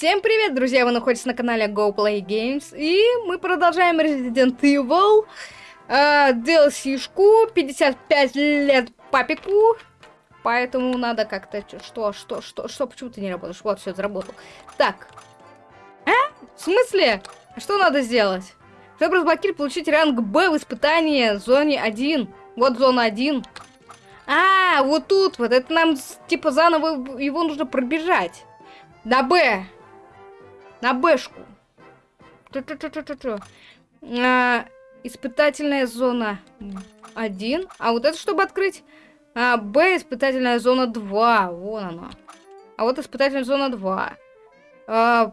Всем привет, друзья! Вы находитесь на канале Go Play Games, и мы продолжаем Resident Evil э, DLC-шку, 55 лет папику, поэтому надо как-то... Что, что, что, что, почему ты не работаешь? Вот, все, заработал. Так. А? В смысле? Что надо сделать? Чтобы разблокировать, получить ранг Б в испытании зоне 1. Вот зона 1. А, вот тут вот, это нам, типа, заново его нужно пробежать. На Б. На Бэшку. А, испытательная зона 1. А вот это чтобы открыть? А, Б, испытательная зона 2. Вон она. А вот испытательная зона 2. А,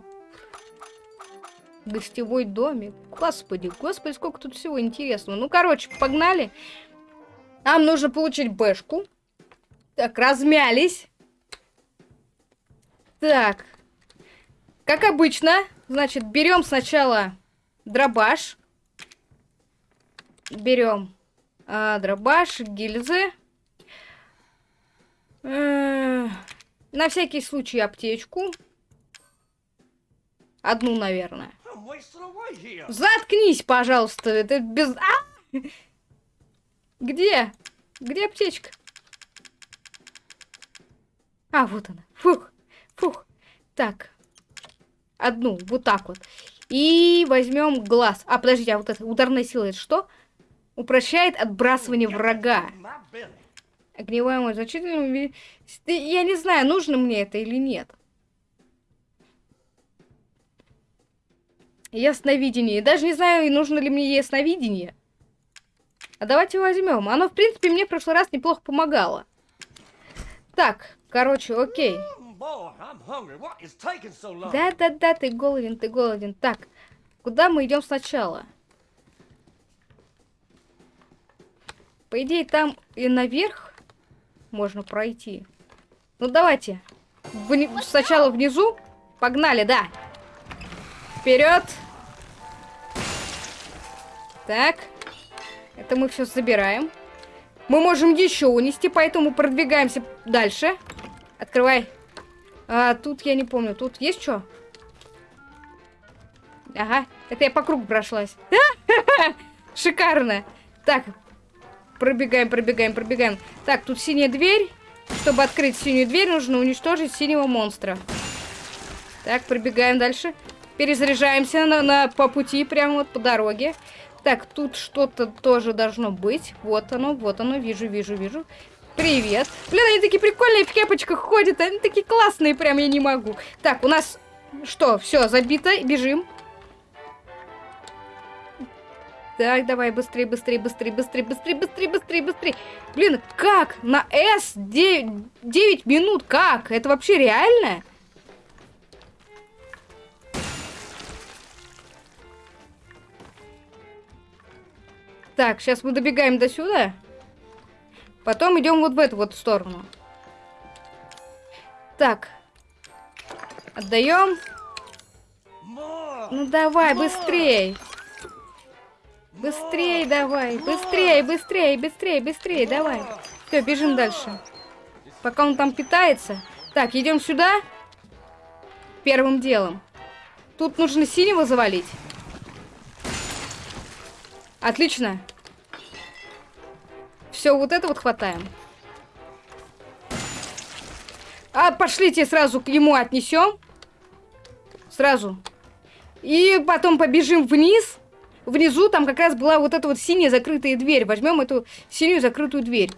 гостевой домик. Господи, господи, сколько тут всего интересного. Ну, короче, погнали. Нам нужно получить Бэшку. Так, размялись. Так, как обычно, значит, берем сначала дробаш. Берем а, дробаш, гильзы. Э, на всякий случай аптечку. Одну, наверное. Заткнись, пожалуйста. Это без... А! Где? Где аптечка? А, вот она. Фух, фух. Так, Одну, вот так вот. И возьмем глаз. А, подождите, а вот эта ударная сила это что? Упрощает отбрасывание врага. Огневая мощь значительно... Я не знаю, нужно мне это или нет. Ясновидение. Даже не знаю, нужно ли мне ясновидение. А давайте возьмем. Оно, в принципе, мне в прошлый раз неплохо помогало. Так, короче, окей. Да-да-да, ты голоден, ты голоден. Так, куда мы идем сначала? По идее, там и наверх можно пройти. Ну, давайте. Вни сначала внизу. Погнали, да. Вперед. Так. Это мы все забираем. Мы можем еще унести, поэтому продвигаемся дальше. Открывай. А, тут я не помню. Тут есть что? Ага. Это я по кругу прошлась. Шикарно. Так. Пробегаем, пробегаем, пробегаем. Так, тут синяя дверь. Чтобы открыть синюю дверь, нужно уничтожить синего монстра. Так, пробегаем дальше. Перезаряжаемся на, на, по пути, прямо вот по дороге. Так, тут что-то тоже должно быть. Вот оно, вот оно, вижу, вижу, вижу. Привет. Блин, они такие прикольные в кепочках ходят. Они такие классные, прям я не могу. Так, у нас что, все, забито. Бежим. Так, давай, быстрее, быстрее, быстрее, быстрее, быстрее, быстрее, быстрее, быстрее. Блин, как? На S 9, 9 минут? Как? Это вообще реально? Так, сейчас мы добегаем до сюда. Потом идем вот в эту вот сторону. Так. Отдаем. Ну давай, быстрей. Быстрей давай. Быстрей, быстрей, быстрей, быстрей, давай. Все, бежим дальше. Пока он там питается. Так, идем сюда. Первым делом. Тут нужно синего завалить. Отлично. Все, вот это вот хватаем. А, пошлите сразу к нему отнесем. Сразу. И потом побежим вниз. Внизу там как раз была вот эта вот синяя закрытая дверь. Возьмем эту синюю закрытую дверь.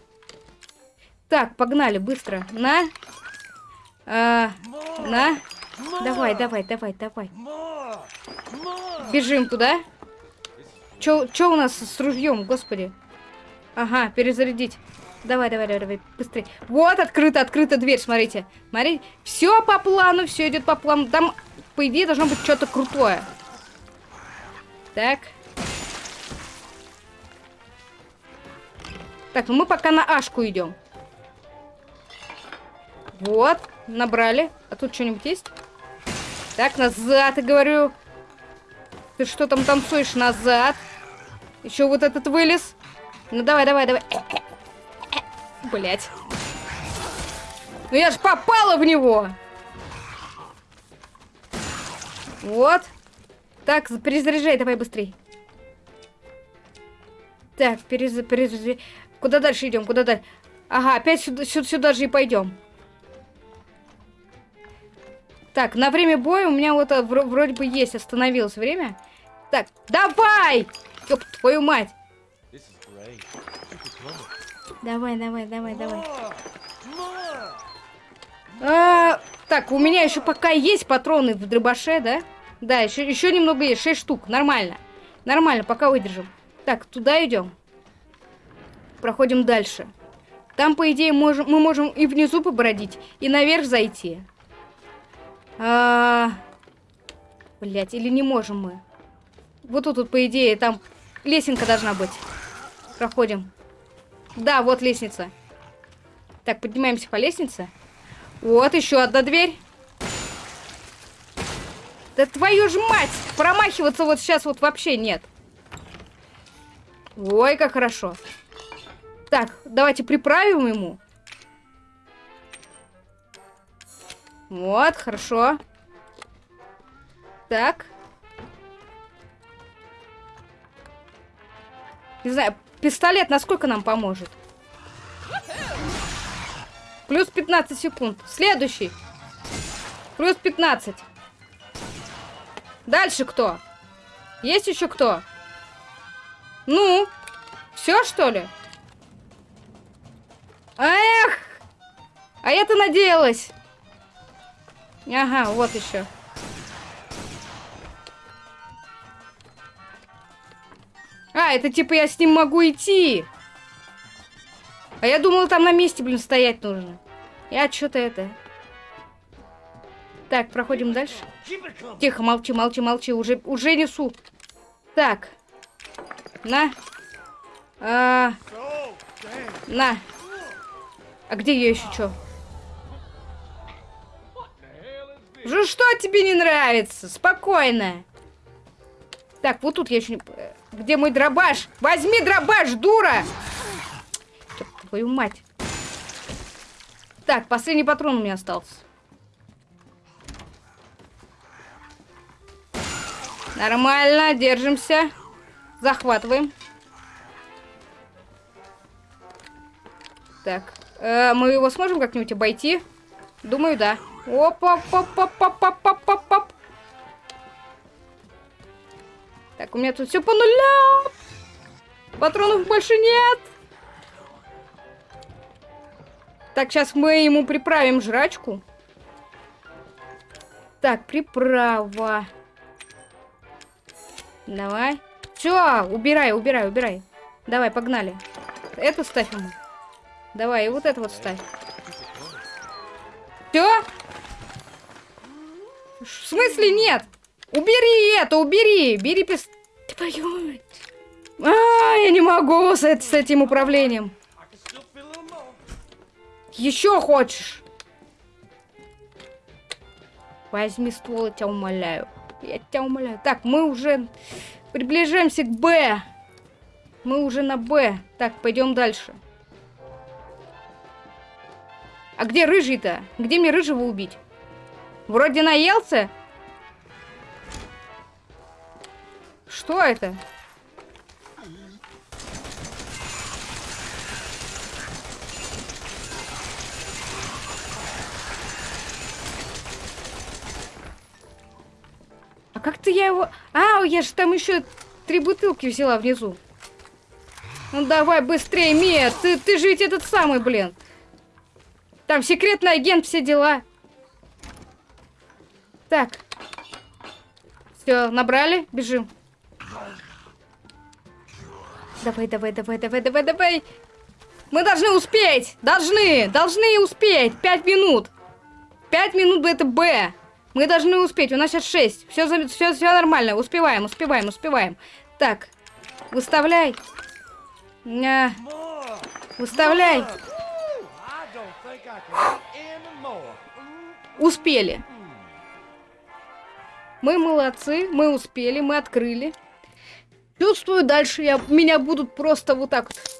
Так, погнали, быстро. На. А, на. Давай, давай, давай, давай. Бежим туда. Чё, чё у нас с ружьем, господи? Ага, перезарядить. Давай, давай, давай, давай, быстрее. Вот, открыта, открыта дверь, смотрите. Смотри, все по плану, все идет по плану. Там, по идее, должно быть что-то крутое. Так. Так, ну мы пока на Ашку идем. Вот, набрали. А тут что-нибудь есть? Так, назад, я говорю. Ты что там танцуешь? Назад. Еще вот этот вылез. Ну давай, давай, давай. Блять. Ну я ж попала в него. Вот. Так, перезаряжай, давай быстрей. Так, перез... перезаряжай. Куда дальше идем? Куда дальше? Ага, опять сюда, сюда, сюда же и пойдем. Так, на время боя у меня вот а, вроде бы есть, остановилось время. Так, давай! Ёп, твою мать! Давай, давай, давай, давай. А, так, у меня еще пока есть патроны в дробаше, да? Да, еще, еще немного есть, 6 штук, нормально. Нормально, пока выдержим. Так, туда идем. Проходим дальше. Там, по идее, можем, мы можем и внизу побродить, и наверх зайти. А... Блять, или не можем мы? Вот тут, вот, по идее, там лесенка должна быть. Проходим. Да, вот лестница. Так, поднимаемся по лестнице. Вот, еще одна дверь. Да твою ж мать! Промахиваться вот сейчас вот вообще нет. Ой, как хорошо. Так, давайте приправим ему. Вот, хорошо. Так. Не знаю, пистолет насколько нам поможет? Плюс 15 секунд. Следующий. Плюс 15. Дальше кто? Есть еще кто? Ну? Все, что ли? Эх! А я-то надеялась. Ага, вот еще. А, это типа я с ним могу идти. А я думала, там на месте, блин, стоять нужно. Я что-то это... Так, проходим дальше. Тихо, молчи, молчи, молчи. Уже, уже несу. Так. На. А... На. А где я еще что? Же что тебе не нравится? Спокойно. Так, вот тут я еще не... Где мой дробаш? Возьми дробаш, дура! Твою мать. Так, последний патрон у меня остался. Нормально, держимся. Захватываем. Так. Э, мы его сможем как-нибудь обойти? Думаю, да. оп Так, у меня тут все по нулям. Патронов больше нет. Так, сейчас мы ему приправим жрачку. Так, приправа. Давай. Все, убирай, убирай, убирай. Давай, погнали. Это ставь ему. Давай, и вот это вот ставь. Все? В смысле нет? Убери это, убери! Бери пис... Твою А, я не могу с, с этим управлением. Еще хочешь? Возьми ствол, я тебя умоляю. Я тебя умоляю. Так, мы уже приближаемся к Б. Мы уже на Б. Так, пойдем дальше. А где рыжий-то? Где мне рыжего убить? Вроде наелся. Что это? А как-то я его... А, я же там еще три бутылки взяла внизу. Ну давай быстрее, Мия, ты, ты же ведь этот самый, блин. Там секретный агент, все дела. Так. Все, набрали, бежим. Давай, давай, давай, давай, давай, давай. Мы должны успеть. Должны, должны успеть. Пять минут. Пять минут это Б. Мы должны успеть. У нас сейчас шесть. Все, все, все нормально. Успеваем, успеваем, успеваем. Так, выставляй. А, выставляй. Успели. Мы молодцы, мы успели, мы открыли. Чувствую, дальше я, меня будут просто вот так вот.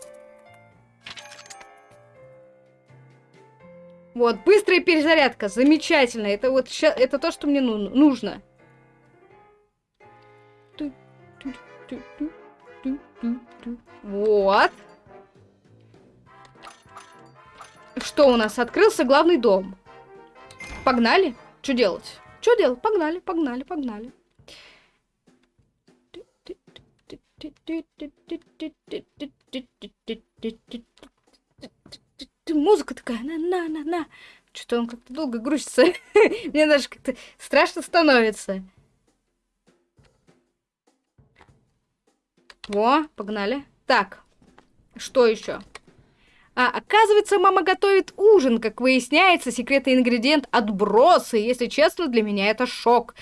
Вот, быстрая перезарядка, замечательно. Это вот это то, что мне ну нужно. Вот. Что у нас? Открылся главный дом. Погнали? Что делать? Что делать? Погнали, погнали, погнали. Музыка такая, на-на-на-на. Что-то он как-то долго грузится. Мне даже как-то страшно становится. Во, погнали. Так, что еще? А, оказывается, мама готовит ужин. Как выясняется, секретный ингредиент — отбросы. Если честно, для меня это шок.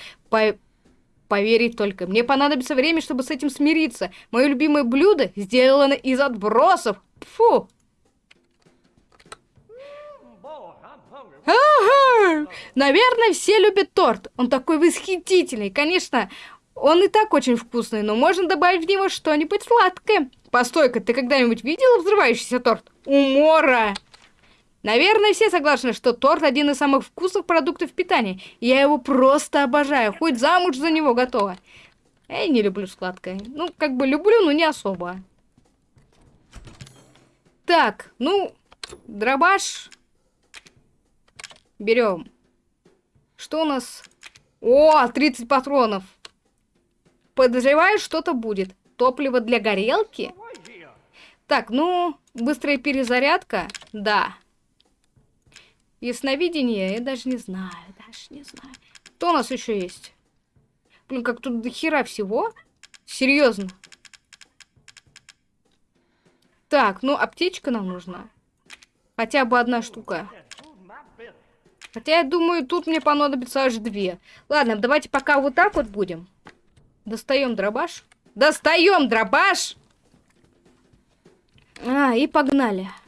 Поверить только. Мне понадобится время, чтобы с этим смириться. Мое любимое блюдо сделано из отбросов. Фу. Наверное, все любят торт. Он такой восхитительный. Конечно, он и так очень вкусный, но можно добавить в него что-нибудь сладкое. Постой-ка, ты когда-нибудь видела взрывающийся торт? Умора! Наверное, все согласны, что торт один из самых вкусных продуктов питания. Я его просто обожаю, хоть замуж за него готова. Я не люблю сладкое. Ну, как бы люблю, но не особо. Так, ну, дробаш. Берем. Что у нас? О, 30 патронов. Подозреваю, что-то будет. Топливо для горелки? Так, ну, быстрая перезарядка. Да. Ясновидение, я даже не знаю, даже не знаю. Что у нас еще есть? Блин, как тут до хера всего. Серьезно. Так, ну, аптечка нам нужна. Хотя бы одна штука. Хотя, я думаю, тут мне понадобится аж две. Ладно, давайте пока вот так вот будем. Достаем дробаш. Достаем дробаш! А, и погнали. Okay.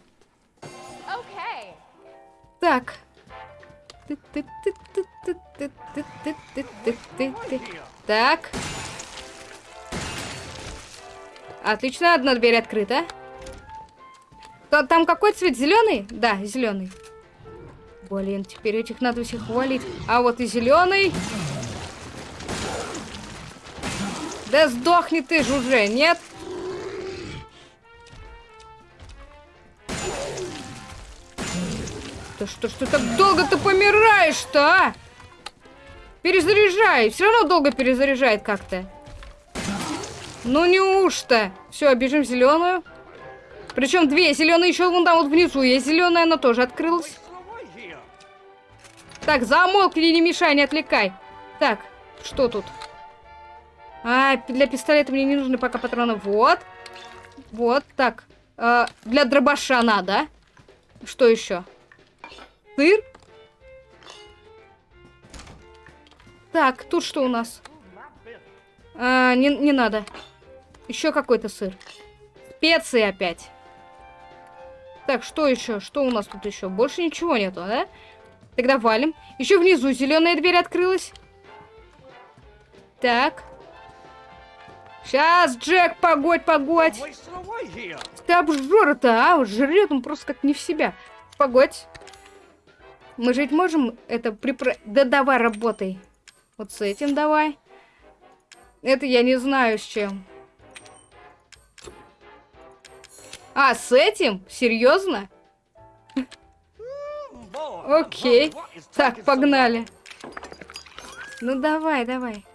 Так. Так. Отлично, одна дверь открыта. Там какой цвет? Зеленый? Да, зеленый. Блин, теперь этих надо всех валить. А вот и зеленый. Да сдохни ты же уже, нет? Да что ж ты так долго ты помираешь-то, а? Перезаряжай. Все равно долго перезаряжает как-то. Ну неужто? Все, бежим зеленую. Причем две зеленые еще вон там вот внизу есть зеленая, она тоже открылась. Так, замолкни, не мешай, не отвлекай. Так, что тут? А, для пистолета мне не нужны пока патроны. Вот. Вот, так. А, для дробаша надо. Что еще? Сыр? Так, тут что у нас? А, не, не надо. Еще какой-то сыр. Специи опять. Так, что еще? Что у нас тут еще? Больше ничего нету, да? Тогда валим. Еще внизу зеленая дверь открылась. Так. Сейчас, Джек, погодь, погодь. Ты обжора-то, а? Жрет он просто как не в себя. Погодь. Мы жить можем это припро... Да давай, работай. Вот с этим давай. Это я не знаю с чем. А, с этим? Серьезно? Окей. Так, погнали. Ну давай, давай.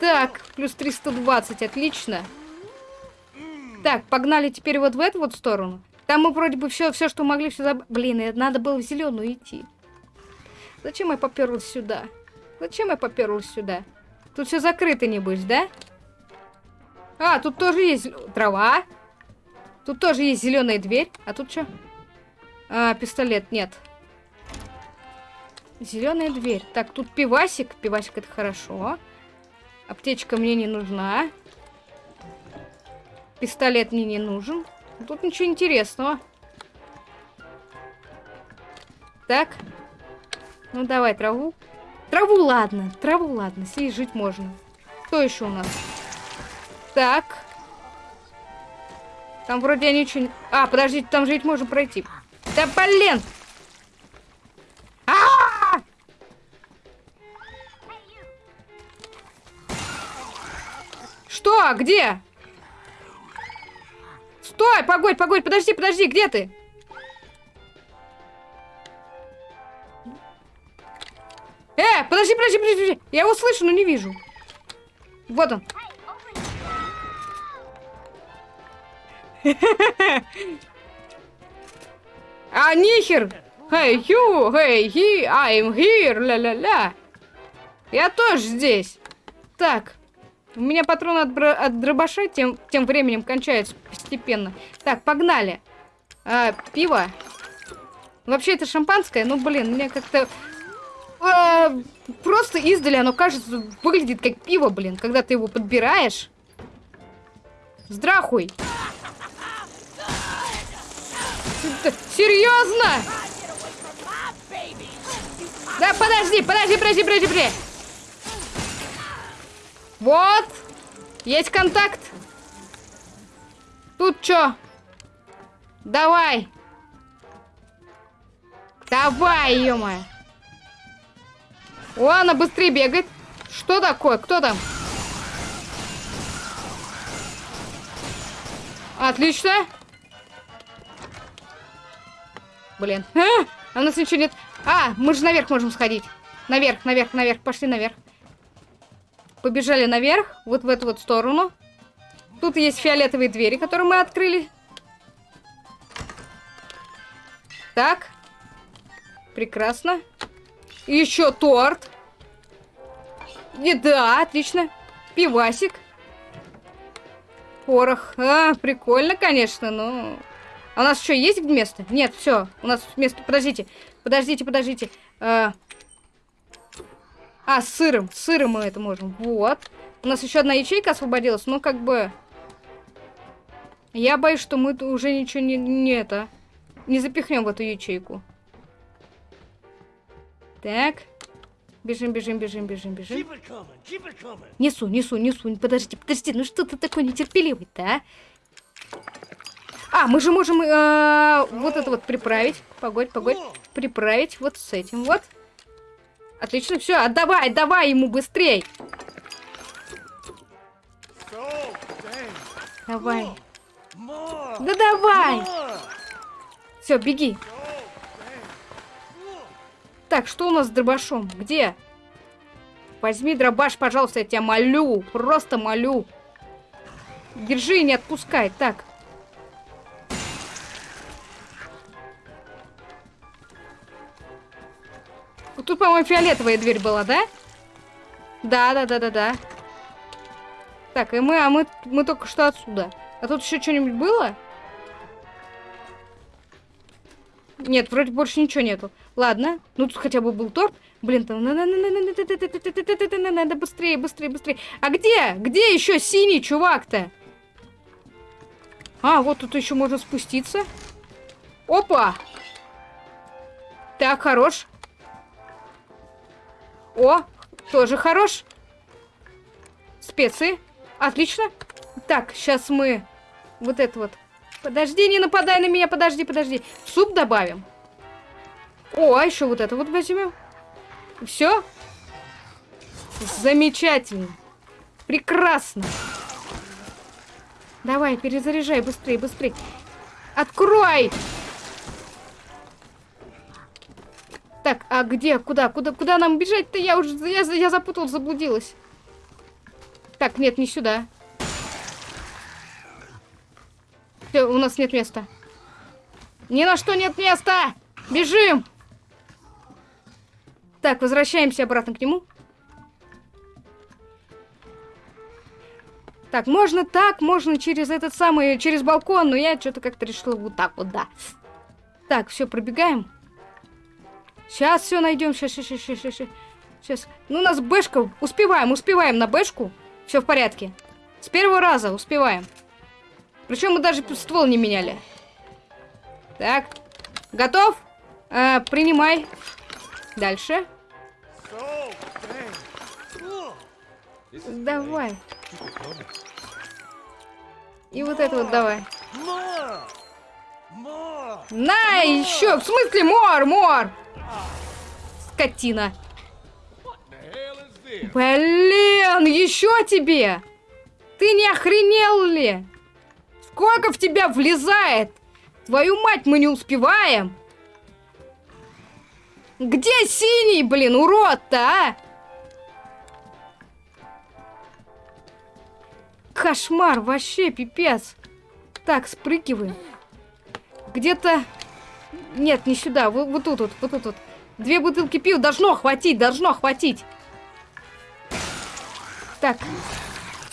Так, плюс 320, отлично. Так, погнали теперь вот в эту вот сторону. Там мы вроде бы все, все что могли, все заб... Блин, надо было в зеленую идти. Зачем я поперлась сюда? Зачем я поперлась сюда? Тут все закрыто, небось, да? А, тут тоже есть трава. Тут тоже есть зеленая дверь. А тут что? А, пистолет, нет. Зеленая дверь. Так, тут пивасик. Пивасик это хорошо. Аптечка мне не нужна. Пистолет мне не нужен. Тут ничего интересного. Так. Ну, давай траву. Траву, ладно. Траву, ладно. С ней жить можно. Что еще у нас? Так. Там вроде ничего не... А, подождите, там жить можно пройти. Да блин! А -а -а! Что? Где? Стой, погодь, погодь, подожди, подожди, где ты? Э, подожди, подожди, подожди. Я его слышу, но не вижу. Вот он. А нихер! Hey, you! Hey, he! I'm here! Ля-ля-ля! Я тоже здесь! Так. У меня патроны от, от дробаша тем, тем временем кончаются постепенно. Так, погнали. А, пиво. Вообще это шампанское, ну блин, мне как-то... А, просто издали оно кажется, выглядит как пиво, блин, когда ты его подбираешь. Здрахуй. Серьезно? Да подожди, подожди, подожди, подожди, подожди. Вот. Есть контакт. Тут что? Давай. Давай, ё -моё. О, она быстрее бегает. Что такое? Кто там? Отлично. Блин. А у нас ничего нет. А, мы же наверх можем сходить. Наверх, наверх, наверх. Пошли наверх. Побежали наверх, вот в эту вот сторону. Тут есть фиолетовые двери, которые мы открыли. Так. Прекрасно. Еще торт. Еда, отлично. Пивасик. Порох. А, прикольно, конечно, но... А у нас еще есть место? Нет, все. У нас место... Подождите. Подождите, подождите. А, а с сыром. С сыром мы это можем. Вот. У нас еще одна ячейка освободилась. Ну, как бы... Я боюсь, что мы уже ничего не, не это... Не запихнем в эту ячейку. Так. Бежим, бежим, бежим, бежим, бежим. Несу, несу, несу. Подождите, подождите. Ну что ты такой нетерпеливый-то, а? А, мы же можем э, вот это вот приправить. Погодь, погодь. Приправить вот с этим вот. Отлично, все, отдавай, давай ему быстрей. Давай. Да давай. Все, беги. Так, что у нас с дробашом? Где? Возьми дробаш, пожалуйста, я тебя молю. Просто молю. Держи не отпускай. Так. Тут, по-моему, фиолетовая дверь была, да? Да, да, да, да, да. Так, и мы, а мы, мы только что отсюда. А тут еще что-нибудь было? Нет, вроде больше ничего нету. Ладно, ну тут хотя бы был торт. Блин, там надо быстрее, быстрее, быстрее. А где? Где еще синий чувак-то? А, вот тут еще можно спуститься. Опа! Так, хорош. О, тоже хорош. Специи. Отлично. Так, сейчас мы вот это вот. Подожди, не нападай на меня, подожди, подожди. Суп добавим. О, а еще вот это вот возьмем. Все. Замечательно. Прекрасно. Давай, перезаряжай быстрее, быстрее. Открой! Так, а где? Куда? Куда, куда нам бежать-то? Я уже я, я запуталась, заблудилась. Так, нет, не сюда. Все, у нас нет места. Ни на что нет места! Бежим! Так, возвращаемся обратно к нему. Так, можно так, можно через этот самый, через балкон, но я что-то как-то решила вот так вот, да. Так, все, пробегаем. Сейчас все найдем. Сейчас, сейчас, сейчас, сейчас. Сейчас. Ну, у нас бэшка. Успеваем, успеваем на бэшку. Все в порядке. С первого раза успеваем. Причем мы даже ствол не меняли. Так. Готов? А, принимай. Дальше. Давай. И вот это вот давай. На, еще! В смысле мор, мор? Скотина. Блин, еще тебе! Ты не охренел ли? Сколько в тебя влезает? Твою мать, мы не успеваем. Где синий, блин, урод-то, а? Кошмар, вообще пипец. Так, спрыгиваем. Где-то... Нет, не сюда, вот, вот тут, вот, вот тут. Вот. Две бутылки пива должно хватить, должно хватить. Так.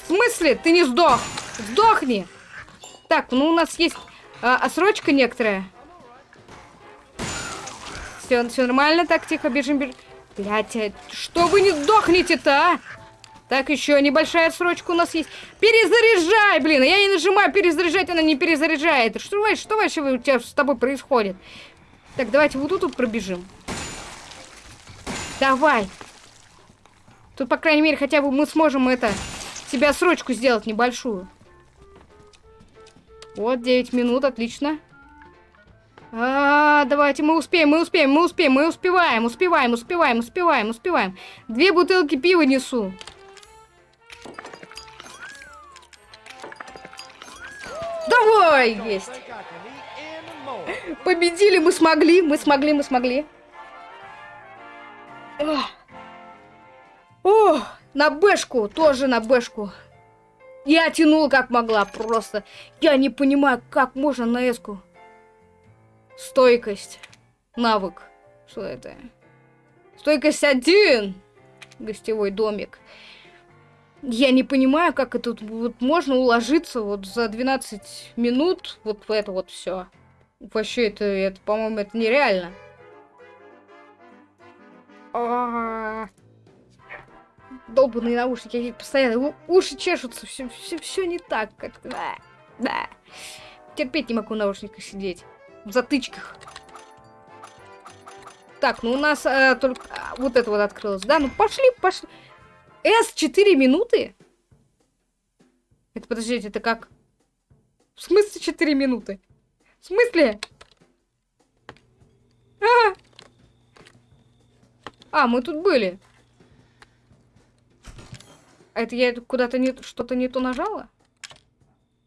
В смысле? Ты не сдох? Сдохни! Так, ну у нас есть а, отсрочка некоторая. Все, все нормально, так, тихо, бежим, бежим. Блять, а что вы не сдохнете-то, а? Так, еще небольшая отсрочка у нас есть. Перезаряжай, блин! Я не нажимаю перезаряжать, она не перезаряжает. Что, что вообще у тебя с тобой происходит? Так, давайте вот тут, пробежим. Давай. Тут, по крайней мере, хотя бы мы сможем это... Себе срочку сделать небольшую. Вот, 9 минут, отлично. А, давайте, мы успеем, мы успеем, мы успеем, мы успеваем, успеваем, успеваем, успеваем, успеваем. Две бутылки пива несу. Давай, есть. Победили, мы смогли, мы смогли, мы смогли. О, на бэшку, тоже на бэшку. Я тянула как могла, просто. Я не понимаю, как можно на эску. Стойкость. Навык. Что это? Стойкость один. Гостевой домик. Я не понимаю, как это вот можно уложиться вот за 12 минут вот в это вот все. Вообще, это, это по-моему, это нереально. А -а -а. Долбанные наушники, они постоянно уши чешутся, все, все, все не так, как да, да. Терпеть не могу в сидеть, в затычках. Так, ну у нас э, только а, вот это вот открылось, да? Ну пошли, пошли. С 4 минуты? Это подождите, это как? В смысле 4 минуты? В смысле? А, а мы тут были. А это я куда-то не что-то не то нажала?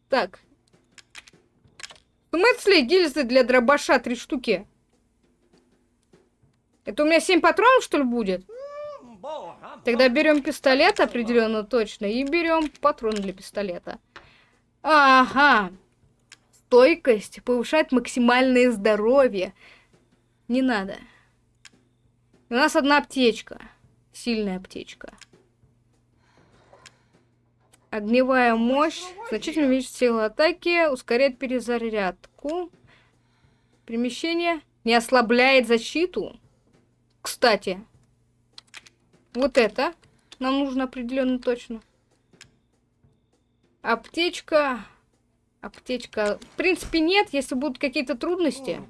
Так. В смысле гильзы для дробаша три штуки? Это у меня 7 патронов, что ли, будет? Тогда берем пистолет определенно точно и берем патрон для пистолета. Ага. Стойкость повышает максимальное здоровье. Не надо. У нас одна аптечка. Сильная аптечка. Огневая мощь. Значительно увеличит силу атаки. Ускоряет перезарядку. Перемещение. Не ослабляет защиту. Кстати. Вот это. Нам нужно определенно точно. Аптечка. Аптечка. В принципе, нет, если будут какие-то трудности.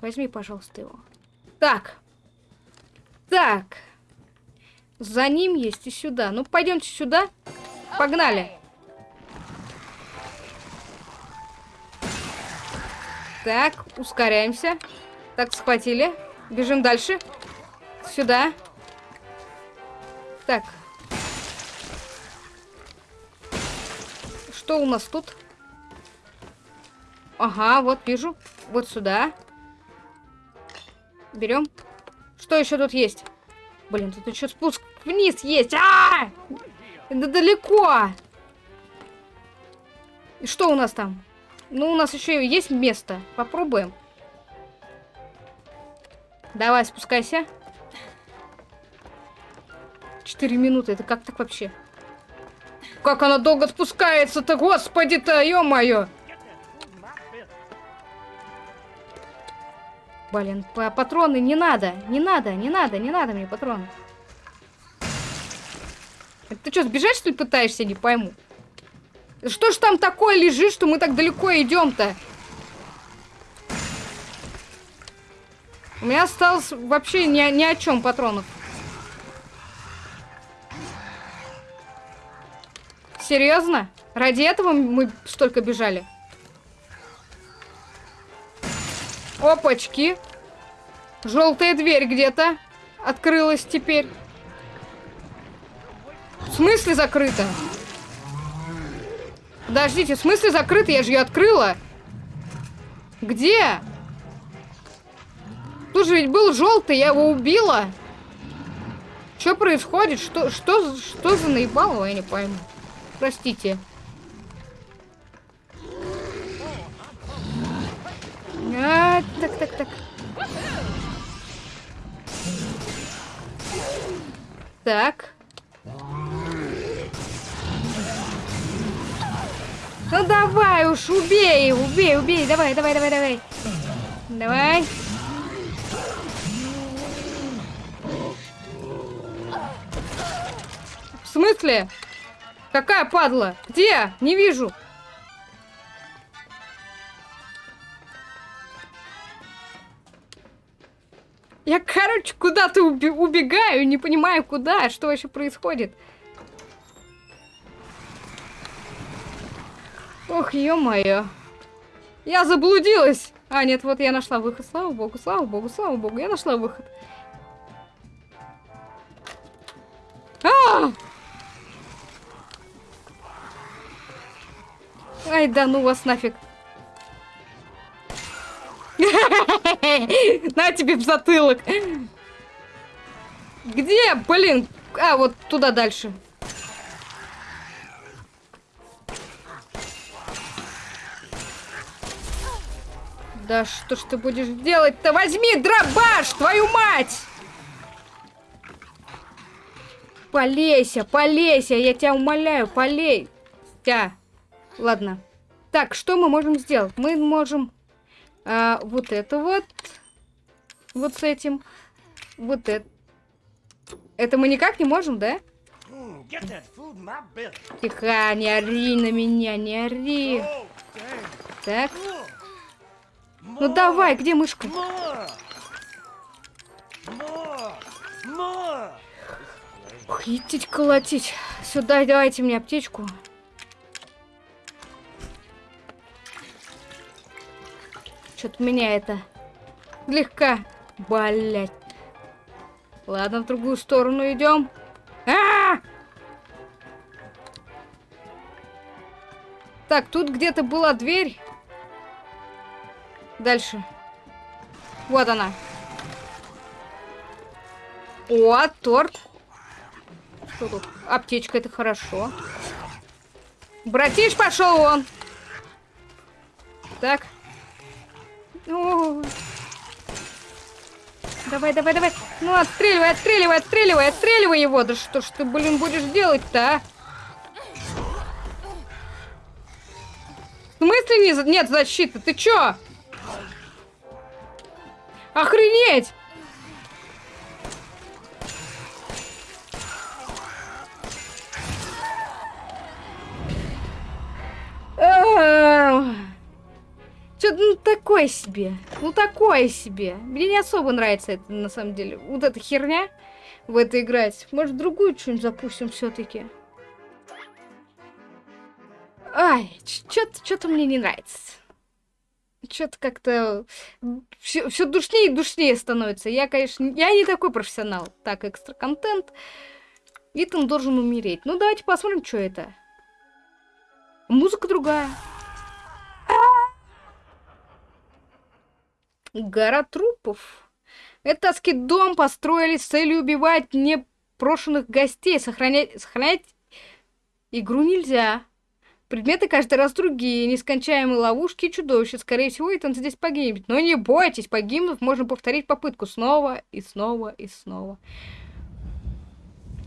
Возьми, пожалуйста, его. Так. Так. За ним есть и сюда. Ну, пойдемте сюда. Погнали. Так, ускоряемся. Так, схватили. Бежим дальше. Сюда. Так. Что у нас тут? Ага, вот вижу. Вот сюда. Берем. Что еще тут есть? Блин, тут еще спуск вниз есть. А, -а, -а! Это далеко. И что у нас там? Ну, у нас еще есть место. Попробуем. Давай, спускайся. Четыре минуты. Это как так вообще? Как она долго спускается-то, господи-то, ё-моё! Блин, патроны не надо, не надо, не надо, не надо мне патроны. Ты что, сбежать, что ли, пытаешься? Не пойму. Что ж там такое лежит, что мы так далеко идем-то? У меня осталось вообще ни, ни о чем патронов. Серьезно? Ради этого мы столько бежали? Опачки. Желтая дверь где-то открылась теперь. смысле закрыто? Подождите, в смысле закрыто? Я же ее открыла. Где? Тут же ведь был желтый, я его убила. Что происходит? Что, что, что за наебалово, я не пойму. Простите. А, так, так, так. Так. Ну давай уж, убей, убей, убей, давай, давай, давай, давай. Давай. В смысле? Какая падла? Где? Не вижу. Я, короче, куда-то убегаю, не понимаю, куда, что вообще происходит. Ох, ё-моё. Я заблудилась. А, нет, вот я нашла выход. Слава богу, слава богу, слава богу. Я нашла выход. А! Ай, да ну вас нафиг. На тебе в затылок. Где? Блин. А, вот туда дальше. Да что ж ты будешь делать-то? Возьми дробаш, твою мать! Полейся, полейся, я тебя умоляю, полей. Тя. Ладно. Так, что мы можем сделать? Мы можем а, вот это вот. Вот с этим. Вот это. Это мы никак не можем, да? Тихо, не ори на меня, не ори. Так. Ну давай, где мышка? Идти колотить. Сюда, давайте мне аптечку. Что-то меня это слегка, блять. Ладно, в другую сторону идем. А, -а, а Так, тут где-то была дверь. Дальше. Вот она. О, торт. Что тут? Аптечка, это хорошо. Братиш, пошел он. Так. Давай, давай, давай. Ну, отстреливай, отстреливай, отстреливай, отстреливай его. Да что ж ты, блин, будешь делать-то, а? В смысле не, нет защиты? Ты чё? Охренеть! Такое себе. Ну такое себе. Мне не особо нравится это на самом деле. Вот эта херня в это играть. Может другую что-нибудь запустим все-таки. Ай, что-то мне не нравится что-то как-то все, все душнее и душнее становится. Я, конечно, я не такой профессионал. Так, экстра контент. Итан должен умереть. Ну, давайте посмотрим, что это. Музыка другая. Гора трупов. Это дом построили с целью убивать непрошенных гостей. Сохранять, сохранять игру нельзя. Предметы каждый раз другие, нескончаемые ловушки и чудовища. Скорее всего, Итан здесь погибнет. Но не бойтесь, погибнув, можно повторить попытку снова и снова и снова.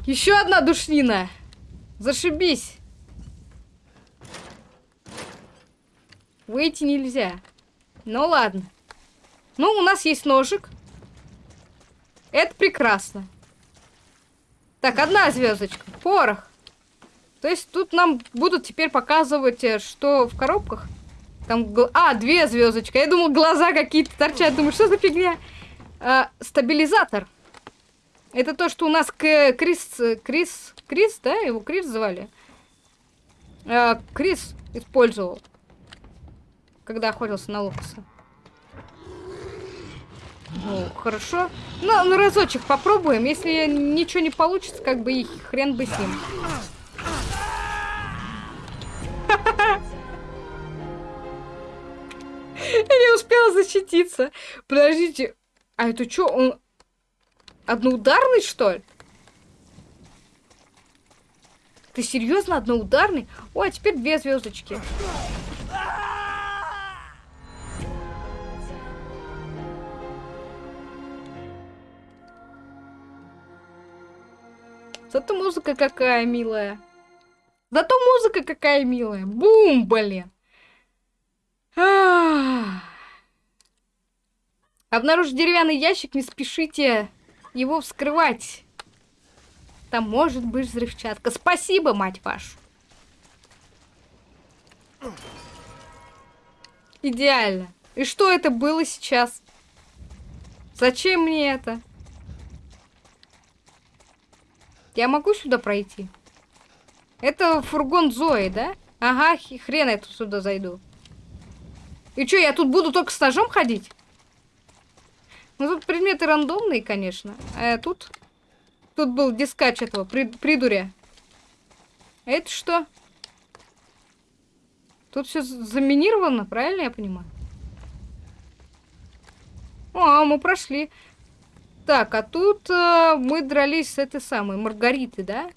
Еще одна душнина! Зашибись! Выйти нельзя. Ну ладно. Ну, у нас есть ножик. Это прекрасно. Так, одна звездочка. Порох. То есть тут нам будут теперь показывать, э, что в коробках. Там, а, две звездочки. Я думал, глаза какие-то торчат. Думаю, что за фигня? А, стабилизатор. Это то, что у нас к Крис... Крис... Крис, да? Его Крис звали? А, Крис использовал. Когда охотился на локоса. Ну, хорошо. Ну, ну, разочек попробуем. Если ничего не получится, как бы и хрен бы с ним. Я не успела защититься. Подождите. А это что, он одноударный, что ли? Ты серьезно одноударный? Ой, а теперь две звездочки. Зато музыка какая милая. Зато музыка какая милая. Бум, блин. Обнаружив деревянный ящик, не спешите его вскрывать. Там может быть взрывчатка. Спасибо, мать вашу. Идеально. И что это было сейчас? Зачем мне это? Я могу сюда пройти? Это фургон Зои, да? Ага, хрен я тут сюда зайду. И что, я тут буду только с ножом ходить? Ну, тут предметы рандомные, конечно. А тут... Тут был дискач этого, при, придуря. А это что? Тут все заминировано, правильно я понимаю? О, мы прошли. Так, а тут э, мы дрались с этой самой Маргаритой, да?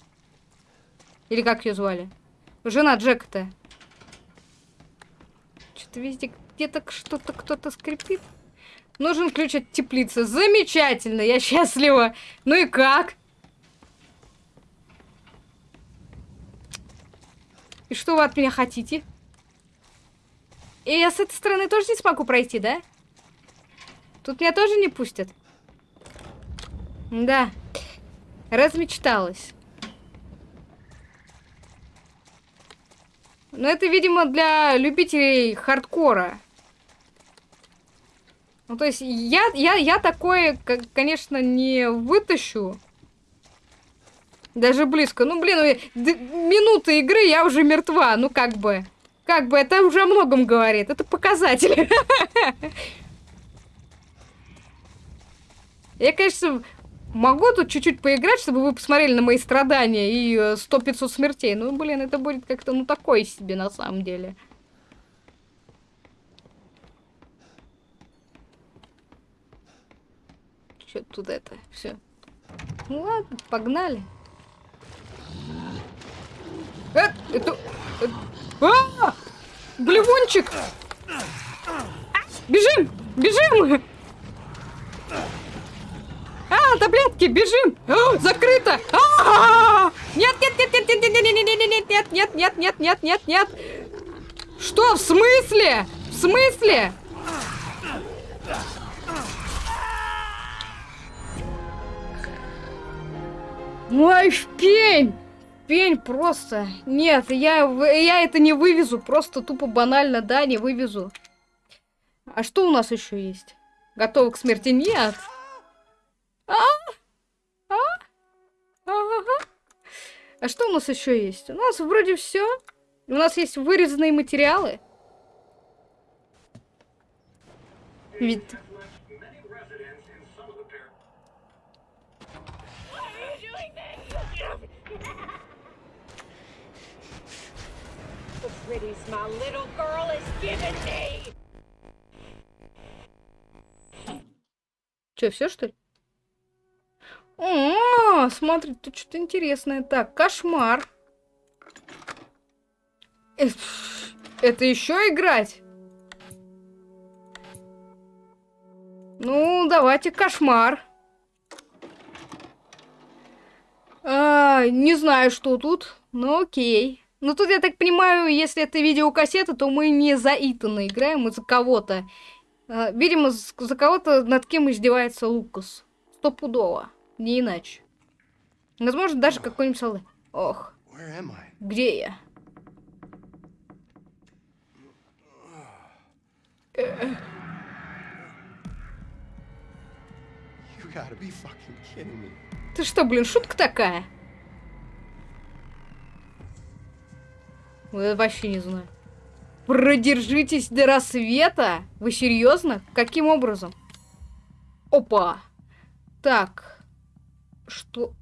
Или как ее звали? Жена Джека-то. Что-то везде где-то что-то кто-то скрипит. Нужен ключ от теплицы. Замечательно, я счастлива. Ну и как? И что вы от меня хотите? И я с этой стороны тоже не смогу пройти, да? Тут меня тоже не пустят? Да. Размечталась. Но это, видимо, для любителей хардкора. Ну, то есть, я, я, я такое, конечно, не вытащу. Даже близко. Ну, блин, минуты игры, я уже мертва. Ну, как бы. Как бы, это уже о многом говорит. Это показатель. Я, конечно, Могу тут чуть-чуть поиграть, чтобы вы посмотрели на мои страдания и 100-500 э, смертей. Ну, блин, это будет как-то, ну, такое себе на самом деле. Что тут это? Все. Ну ладно, погнали. Э, это... это... А! Блевончик! Бежим! Бежим! А, таблетки, бежим! О, закрыто! А -а -а! Нет, нет, нет, нет, нет, нет, нет, нет, нет, нет, нет, нет, нет, нет, нет, нет. Что, в смысле? В смысле? Ой, пень! Пень просто. Нет, я, я это не вывезу. Просто тупо банально, да, не вывезу. А что у нас еще есть? Готовы к смерти? Нет. А? А? Ага. А что у нас еще есть? У нас вроде все. У нас есть вырезанные материалы. Вид. Че, все что ли? О, смотри, тут что-то интересное. Так, кошмар. Это еще играть? Ну, давайте кошмар. А, не знаю, что тут, но окей. Ну, тут, я так понимаю, если это видеокассета, то мы не за Итана играем, мы за кого-то. А, видимо, за кого-то, над кем издевается Лукас. Стопудово. Не иначе. Возможно, даже какой-нибудь солдат. Ох. Где я? Ты что, блин, шутка такая? Я вообще не знаю. Продержитесь до рассвета? Вы серьезно? Каким образом? Опа! Так. Что?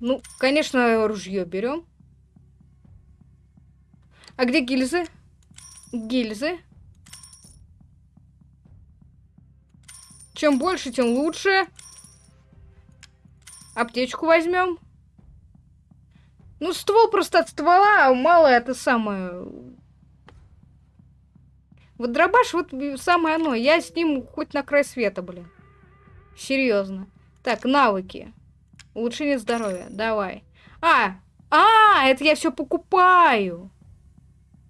Ну, конечно, ружье берем. А где гильзы? Гильзы. Чем больше, тем лучше. Аптечку возьмем. Ну, ствол просто от ствола, а мало это самое. Вот дробаш, вот самое оно. Я с ним хоть на край света, блин. Серьезно. Так, навыки. Улучшение здоровья. Давай. А! А, это я все покупаю.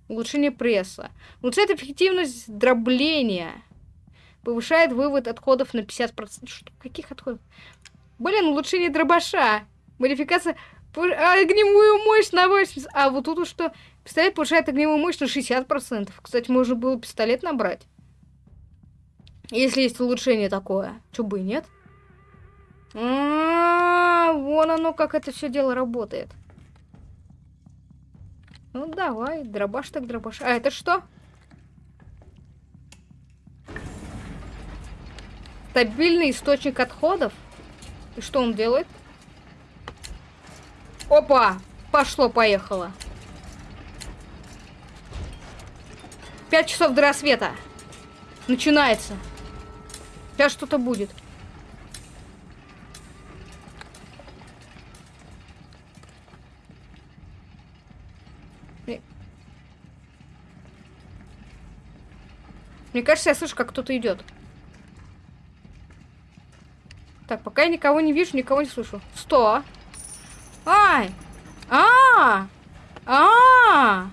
Улучшение пресса. Улучшает эффективность дробления. Повышает вывод отходов на 50%. Что? Каких отходов? Блин, улучшение дробаша. Модификация... Огневую мощь на 80. А вот тут что? Пистолет повышает огневую мощь на 60%. Кстати, можно было пистолет набрать. Если есть улучшение такое. Чё бы и нет? А, вон оно, как это все дело работает. Ну давай, дробаш так дробаш. А это что? Стабильный источник отходов? И что он делает? Опа! Пошло-поехало. Пять часов до рассвета. Начинается. Сейчас что-то будет. Мне кажется, я слышу, как кто-то идет. Так, пока я никого не вижу, никого не слышу. Сто. Ай! А! -а!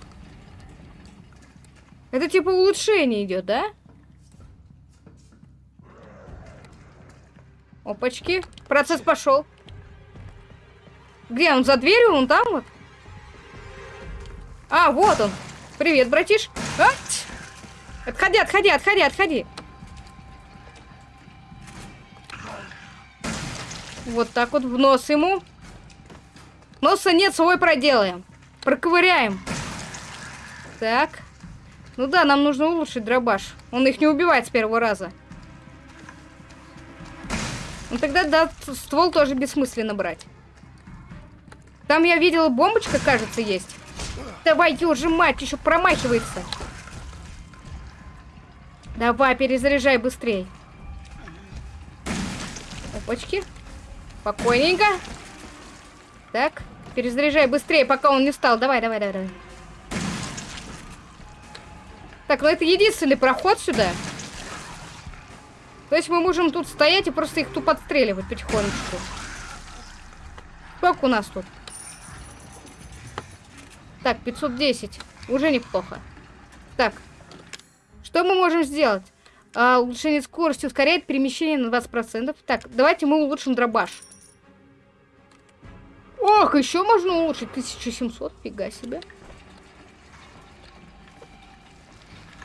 Это типа улучшение идет, да? Опачки. Процесс пошел. Где он? За дверью? Он там вот? А, вот он. Привет, братиш. А? Отходи, отходи, отходи, отходи. Вот так вот в нос ему. Носа нет, свой проделаем. Проковыряем. Так. Ну да, нам нужно улучшить дробаш. Он их не убивает с первого раза. Ну тогда, да, ствол тоже бессмысленно брать. Там я видела, бомбочка, кажется, есть. Давайте уже мать, еще промахивается. Давай, перезаряжай быстрей. Опачки. Спокойненько. Так, перезаряжай быстрее, пока он не встал. Давай, давай, давай, давай. Так, ну это единственный проход сюда. То есть мы можем тут стоять и просто их тупо отстреливать потихонечку. Сколько у нас тут? Так, 510. Уже неплохо. Так, что мы можем сделать? А, улучшение скорости ускоряет перемещение на 20%. Так, давайте мы улучшим дробаш. Ох, еще можно улучшить 1700, фига себе.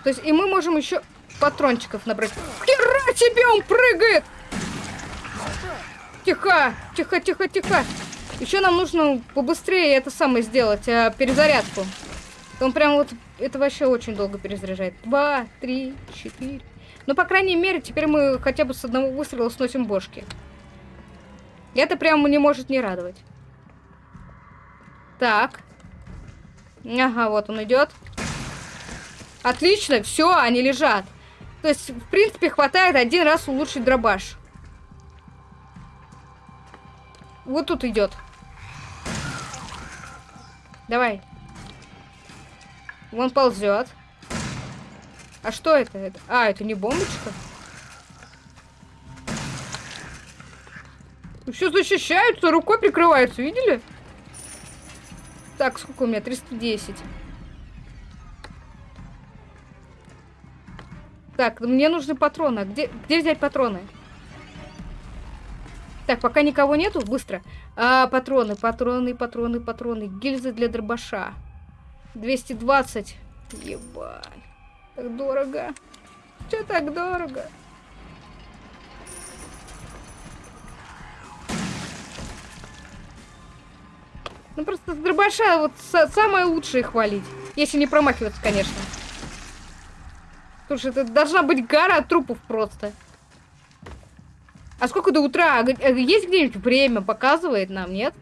То есть, и мы можем еще патрончиков набрать. Хера себе, он прыгает! Тихо, тихо, тихо, тихо. Еще нам нужно побыстрее это самое сделать, э, перезарядку. Он прям вот это вообще очень долго перезаряжает. Два, три, четыре. Ну, по крайней мере, теперь мы хотя бы с одного выстрела сносим бошки. Это прям не может не радовать. Так. Ага, вот он идет. Отлично, все, они лежат. То есть, в принципе, хватает один раз улучшить дробаш. Вот тут идет. Давай. Вон ползет. А что это? А, это не бомбочка? Все защищаются, рукой прикрываются, видели? Так, сколько у меня? 310. Так, мне нужны патроны. Где, где взять патроны? Так, пока никого нету, быстро. А, патроны, патроны, патроны, патроны. Гильзы для дробаша. 220. Ебать. Так дорого. Че так дорого? Ну просто с дробаша вот самое лучшее хвалить. Если не промахиваться, конечно. Слушай, это должна быть гора трупов просто. А сколько до утра? А э, есть где-нибудь время? Показывает нам, нет?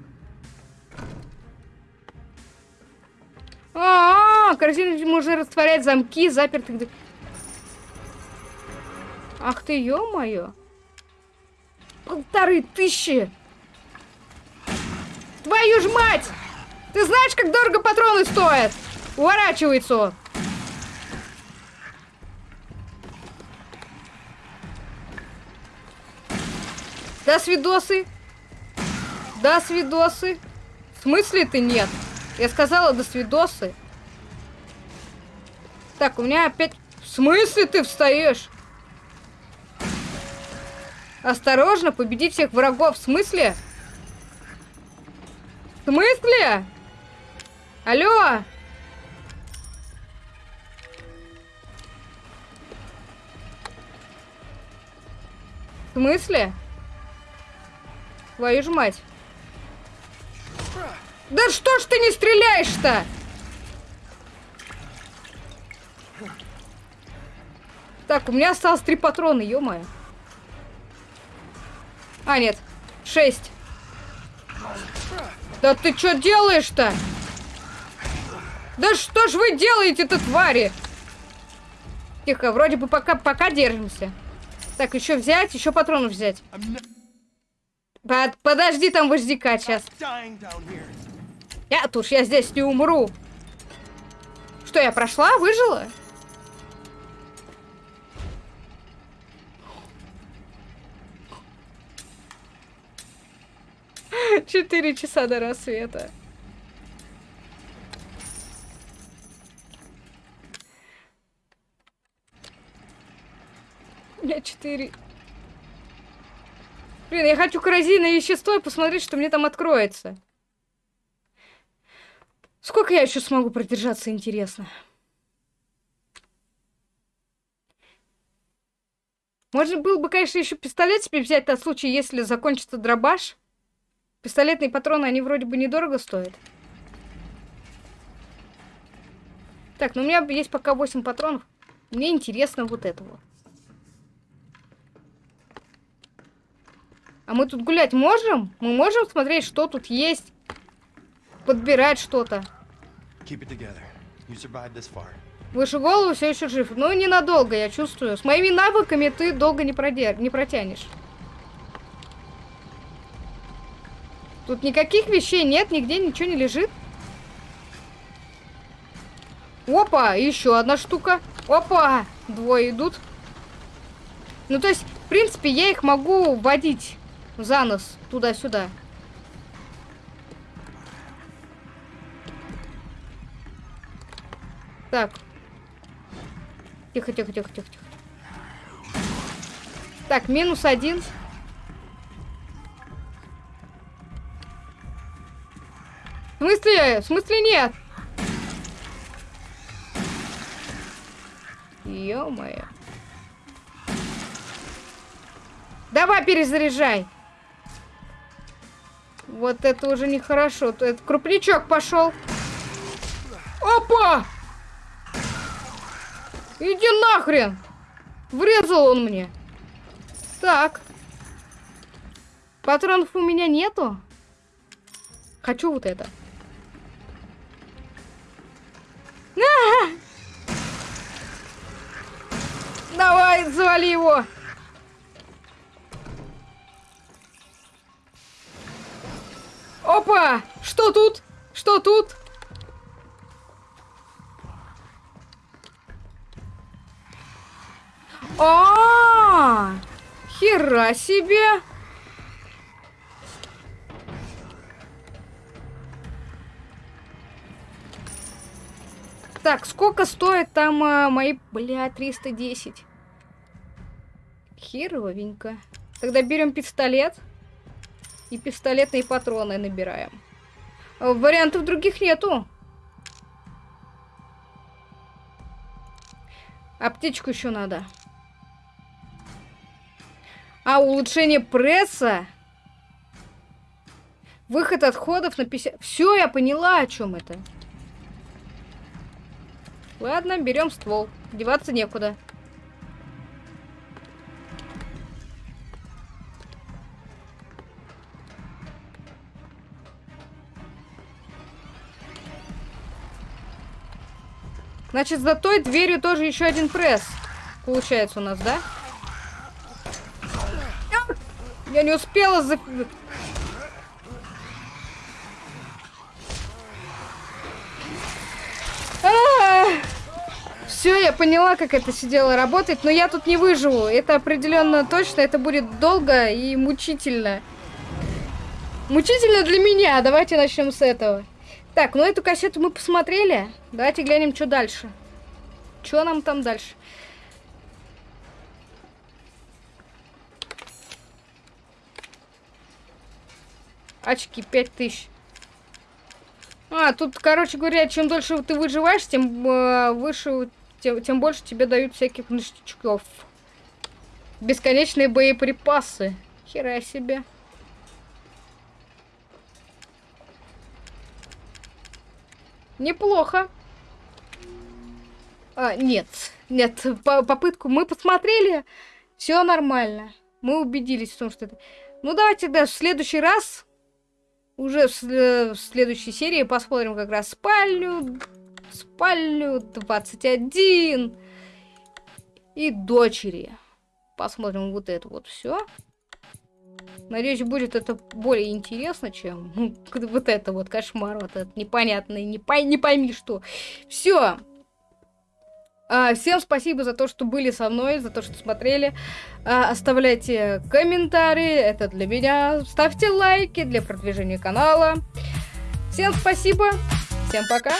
А, -а, -а корзина может растворять замки, запертых... Ах ты, ё-моё. Полторы тысячи! Твою ж мать! Ты знаешь, как дорого патроны стоят? Уворачивается он. Да, свидосы. Да, свидосы. В смысле ты нет? Я сказала до свидосы. Так, у меня опять... В смысле ты встаешь? Осторожно, победи всех врагов. В смысле? В смысле? Алло? В смысле? Твою ж мать. Да что ж ты не стреляешь-то? Так, у меня осталось три патрона, ё-моё. А, нет. Шесть. Да ты что делаешь-то? Да что ж вы делаете-то, твари? Тихо, вроде бы пока, пока держимся. Так, еще взять, еще патронов взять. Под, подожди там вождика сейчас. Я уж я здесь не умру. Что, я прошла? Выжила? Четыре часа до рассвета. У меня четыре... Блин, я хочу коррозийное вещество и посмотреть, что мне там откроется. Сколько я еще смогу продержаться, интересно. Можно было бы, конечно, еще пистолет себе взять на случай, если закончится дробаш. Пистолетные патроны, они вроде бы недорого стоят. Так, ну у меня есть пока 8 патронов. Мне интересно вот это вот. А мы тут гулять можем? Мы можем смотреть, что тут есть? Подбирать что-то. Выше голову все еще жив. Ну, ненадолго, я чувствую. С моими навыками ты долго не, продер... не протянешь. Тут никаких вещей нет, нигде ничего не лежит. Опа, еще одна штука. Опа, двое идут. Ну, то есть, в принципе, я их могу водить за нос туда-сюда. Так. Тихо, тихо, тихо, тихо, тихо. Так, минус один. В смысле? В смысле нет? Ё-моё. Давай перезаряжай. Вот это уже нехорошо. Это крупничок пошел. Опа! Иди нахрен! Врезал он мне. Так. Патронов у меня нету. Хочу вот это. Давай, завали его. Опа! Что тут? Что тут? А, -а, -а! Хера себе! Так, сколько стоит там а, мои... Бля, 310. Херовенько. Тогда берем пистолет. И пистолетные патроны набираем. Вариантов других нету. Аптечку еще надо. А, улучшение пресса? Выход отходов на 50... Все, я поняла, о чем это. Ладно, берем ствол. Деваться некуда. Значит, за той дверью тоже еще один пресс. Получается у нас, да? Да. Я не успела за... Все, я поняла, как это все дело работает, но я тут не выживу. Это определенно точно, это будет долго и мучительно. Мучительно для меня. Давайте начнем с этого. Так, ну эту кассету мы посмотрели. Давайте глянем, что дальше. Что нам там дальше? Очки 5000. А, тут, короче говоря, чем дольше ты выживаешь, тем э, выше, тем, тем больше тебе дают всяких ништячков. Бесконечные боеприпасы. Хера себе. Неплохо. А, нет, нет, по попытку мы посмотрели, все нормально. Мы убедились в том, что это... Ну, давайте, да, в следующий раз уже в, в следующей серии посмотрим как раз спальню, спальню 21 и дочери. Посмотрим вот это вот все. Надеюсь, будет это более интересно, чем вот это вот кошмар, вот этот непонятный, не, пой не пойми что. Все. А, всем спасибо за то, что были со мной, за то, что смотрели. А, оставляйте комментарии, это для меня. Ставьте лайки для продвижения канала. Всем спасибо, всем пока.